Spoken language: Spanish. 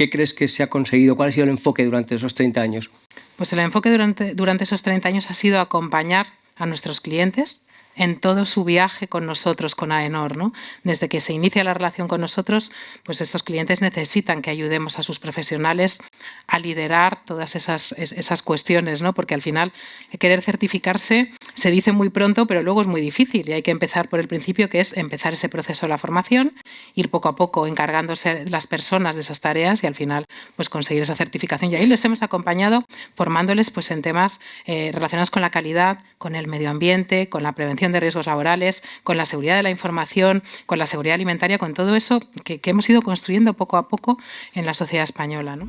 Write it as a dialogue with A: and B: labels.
A: ¿Qué crees que se ha conseguido? ¿Cuál ha sido el enfoque durante esos 30 años?
B: Pues el enfoque durante, esos 30 años ha sido acompañar a nuestros clientes en todo su viaje con nosotros, con AENOR. ¿no? Desde que se inicia la relación con nosotros, pues estos clientes necesitan que ayudemos a sus profesionales a liderar todas esas, esas cuestiones, ¿no? porque al final querer certificarse se dice muy pronto, pero luego es muy difícil y hay que empezar por el principio, que es empezar ese proceso de la formación, ir poco a poco encargándose las personas de esas tareas y al final pues conseguir esa certificación. Y ahí les hemos acompañado formándoles pues, en temas eh, relacionados con la calidad, con el medio ambiente, con la prevención de riesgos laborales, con la seguridad de la información, con la seguridad alimentaria, con todo eso que, que hemos ido construyendo poco a poco en la sociedad española. ¿no?